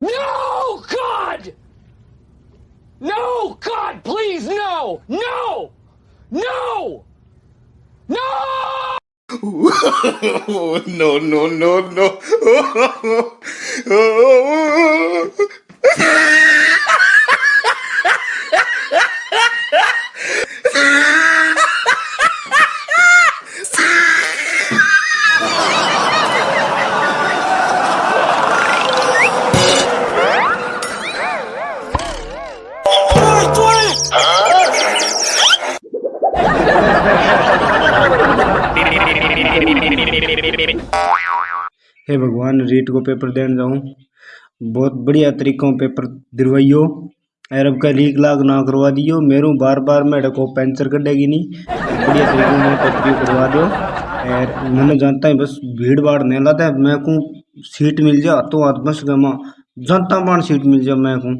No, God! No, God, please, no! No! No! No! no, no, no, no. हे भगवान, रीट को paper देने जाऊँ। बहुत बढ़िया तरीकों पेपर दिलवाइयो। और अब का लीक लाग ना करवा दियो। मेरू बार बार मेरे को पेंचर कटेगी नहीं। बढ़िया तरीके में पेपर करवा दो और मैंने जानता है, बस भीड़ भाड़ नहीं लाता है। मैं को सीट मिल जा तो हाथ बस गमा। जनता बाण सीट मिल जा, मैं को